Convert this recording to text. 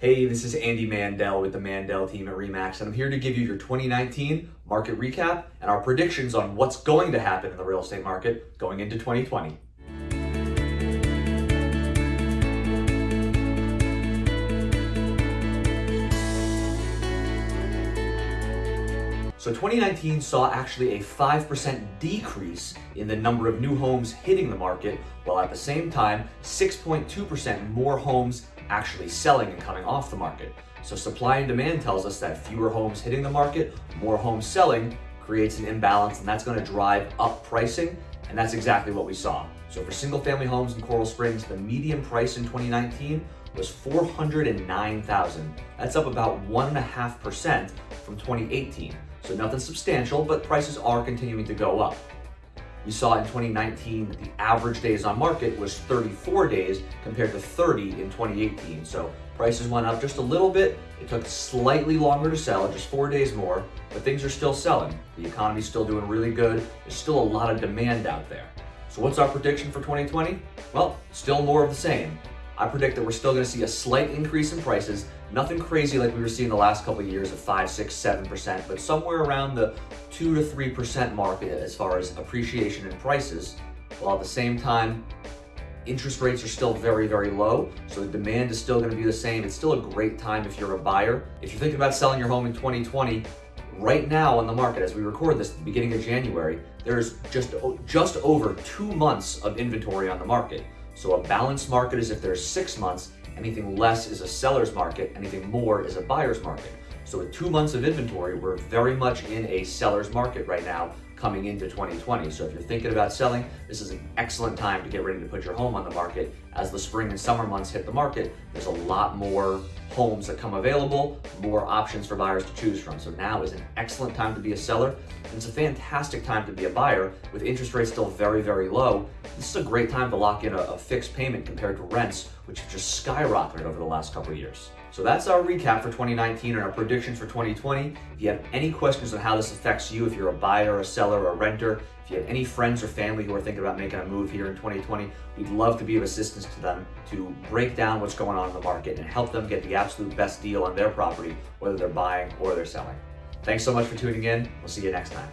Hey, this is Andy Mandel with the Mandel team at REMAX, and I'm here to give you your 2019 market recap and our predictions on what's going to happen in the real estate market going into 2020. So 2019 saw actually a 5% decrease in the number of new homes hitting the market, while at the same time, 6.2% more homes actually selling and coming off the market. So supply and demand tells us that fewer homes hitting the market, more homes selling, creates an imbalance and that's gonna drive up pricing, and that's exactly what we saw. So for single family homes in Coral Springs, the median price in 2019 was 409,000. That's up about 1.5% from 2018. So nothing substantial, but prices are continuing to go up. We saw in 2019 that the average days on market was 34 days compared to 30 in 2018. So prices went up just a little bit. It took slightly longer to sell, just four days more, but things are still selling. The economy's still doing really good. There's still a lot of demand out there. So what's our prediction for 2020? Well, still more of the same. I predict that we're still going to see a slight increase in prices, nothing crazy like we were seeing the last couple of years of 5, 6, 7%, but somewhere around the 2 to 3% mark as far as appreciation in prices, while at the same time, interest rates are still very, very low, so the demand is still going to be the same. It's still a great time if you're a buyer. If you're thinking about selling your home in 2020, right now on the market, as we record this at the beginning of January, there's just, just over two months of inventory on the market. So a balanced market is if there's six months, anything less is a seller's market, anything more is a buyer's market. So with two months of inventory, we're very much in a seller's market right now coming into 2020. So if you're thinking about selling, this is an excellent time to get ready to put your home on the market. As the spring and summer months hit the market, there's a lot more homes that come available, more options for buyers to choose from. So now is an excellent time to be a seller, and it's a fantastic time to be a buyer with interest rates still very, very low. This is a great time to lock in a, a fixed payment compared to rents, which have just skyrocketed over the last couple of years. So that's our recap for 2019 and our predictions for 2020. If you have any questions on how this affects you, if you're a buyer, a seller, or a renter, if you have any friends or family who are thinking about making a move here in 2020, we'd love to be of assistance to them to break down what's going on in the market and help them get the absolute best deal on their property, whether they're buying or they're selling. Thanks so much for tuning in. We'll see you next time.